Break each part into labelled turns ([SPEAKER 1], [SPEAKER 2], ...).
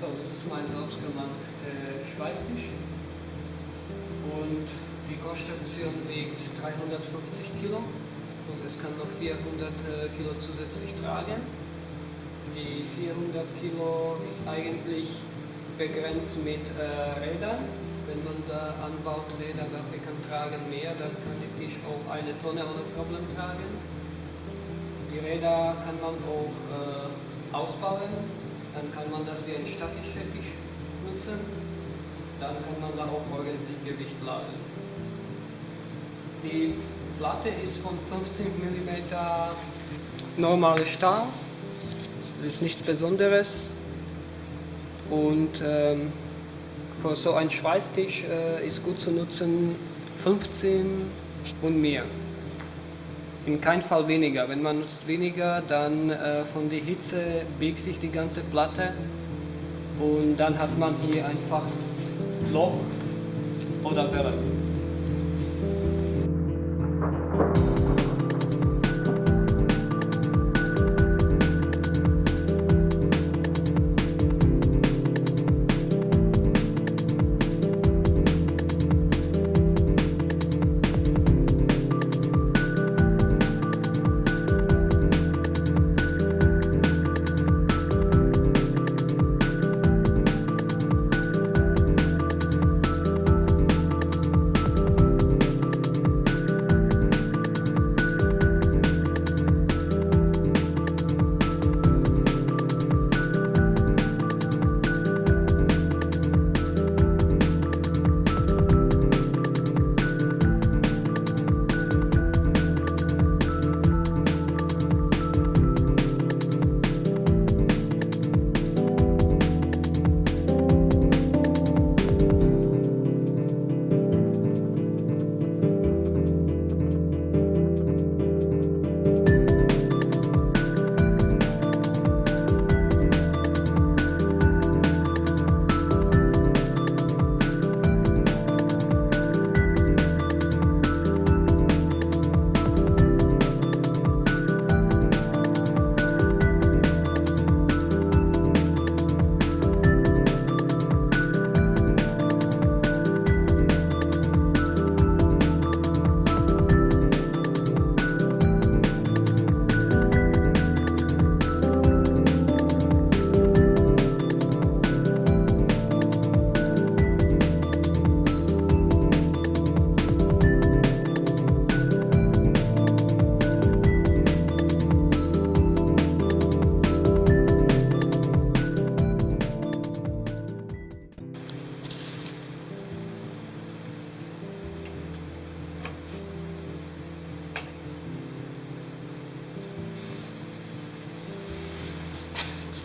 [SPEAKER 1] Das ist mein selbstgemachter Schweißtisch und die Konstruktion wiegt 350 Kilo und es kann noch 400 Kilo zusätzlich tragen. Die 400 Kilo ist eigentlich begrenzt mit äh, Rädern. Wenn man da anbaut Räder, welche kann tragen mehr, dann kann der Tisch auch eine Tonne ohne Problem tragen. Die Räder kann man auch äh, ausbauen dann kann man das wie ein statischer Tisch nutzen. Dann kann man da auch ordentlich Gewicht laden. Die Platte ist von 15 mm normale Stahl. Das ist nichts Besonderes. Und ähm, für so einen Schweißtisch äh, ist gut zu nutzen 15 und mehr in keinem Fall weniger. Wenn man nutzt weniger, dann äh, von der Hitze biegt sich die ganze Platte und dann hat man hier einfach Loch oder Welle.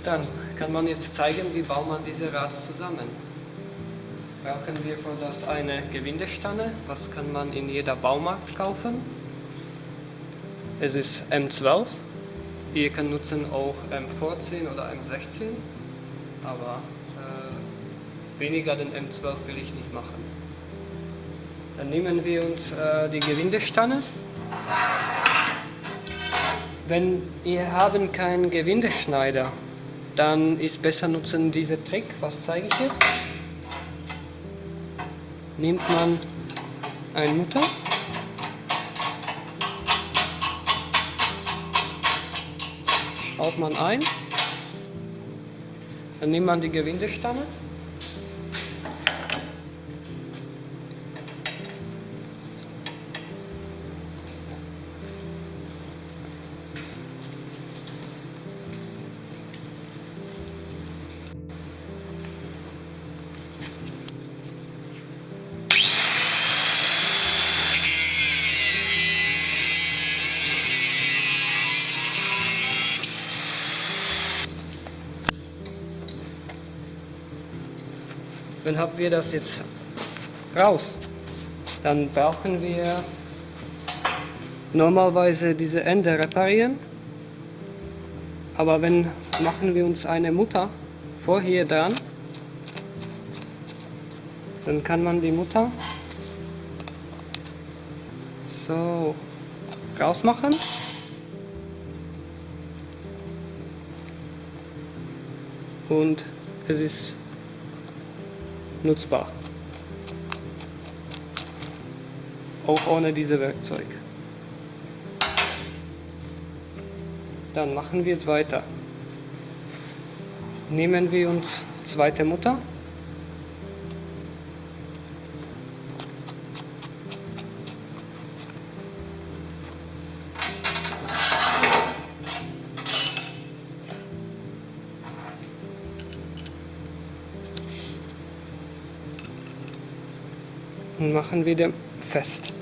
[SPEAKER 1] Dann kann man jetzt zeigen, wie baut man diese Rad zusammen. Brauchen wir für das eine Gewindestange, was kann man in jeder Baumarkt kaufen. Es ist M12, ihr könnt nutzen auch M14 oder M16, aber äh, weniger den M12 will ich nicht machen. Dann nehmen wir uns äh, die Gewindestange. Wenn ihr haben keinen Gewindeschneider, dann ist besser nutzen diese Trick. Was zeige ich jetzt? Nimmt man ein Mutter. Schraubt man ein. Dann nimmt man die Gewindestange. Dann haben wir das jetzt raus. Dann brauchen wir normalerweise diese Ende reparieren. Aber wenn machen wir uns eine Mutter vorher dran, dann kann man die Mutter so rausmachen. Und es ist nutzbar. Auch ohne dieses Werkzeug. Dann machen wir jetzt weiter. Nehmen wir uns zweite Mutter. Und machen wieder fest.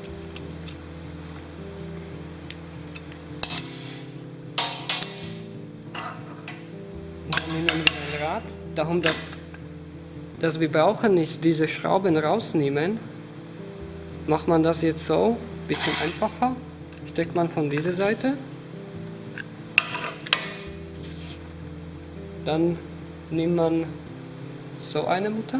[SPEAKER 1] nehmen wir ein Rad. Darum, dass, dass wir brauchen nicht diese Schrauben rausnehmen, macht man das jetzt so, ein bisschen einfacher. Steckt man von dieser Seite. Dann nimmt man so eine Mutter.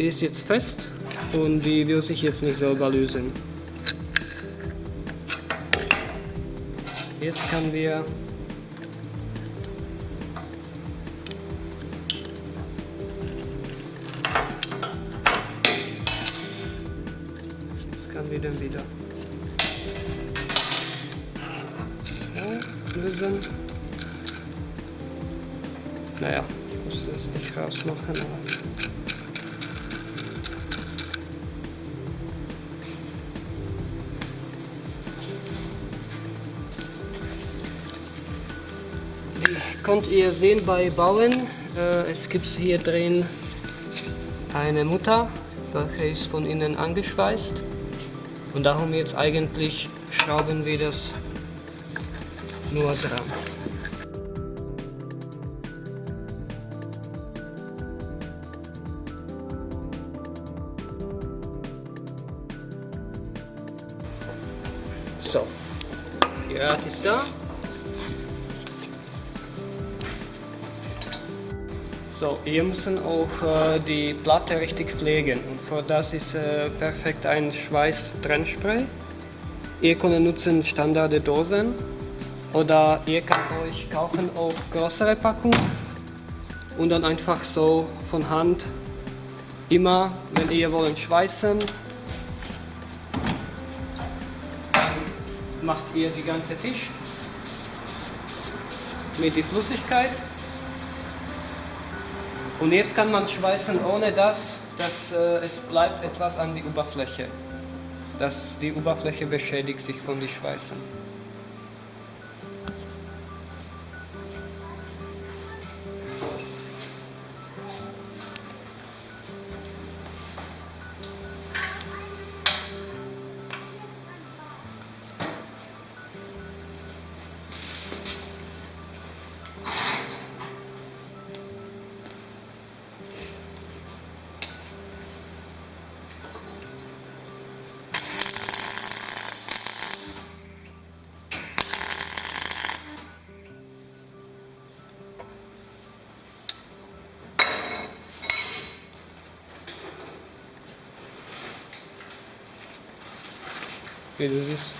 [SPEAKER 1] Die ist jetzt fest und die will sich jetzt nicht selber lösen. Jetzt können wir Jetzt kann wir dann wieder so lösen. Naja, ich muss das nicht rausmachen, aber könnt ihr sehen bei Bauen, äh, es gibt hier drin eine Mutter, welche ist von innen angeschweißt. Und darum jetzt eigentlich schrauben wir das nur dran. So, die Rad ist da. So, ihr müsst auch äh, die Platte richtig pflegen. Und für das ist äh, perfekt ein Schweiß-Trennspray. Ihr könnt nutzen Standard Dosen. Oder ihr könnt euch kaufen auch größere Packungen. Und dann einfach so von Hand immer, wenn ihr wollt schweißen, macht ihr die ganze Tisch mit die Flüssigkeit und jetzt kann man schweißen ohne das, dass äh, es bleibt etwas an die Oberfläche. Dass die Oberfläche beschädigt sich von den Schweißen. Okay, das ist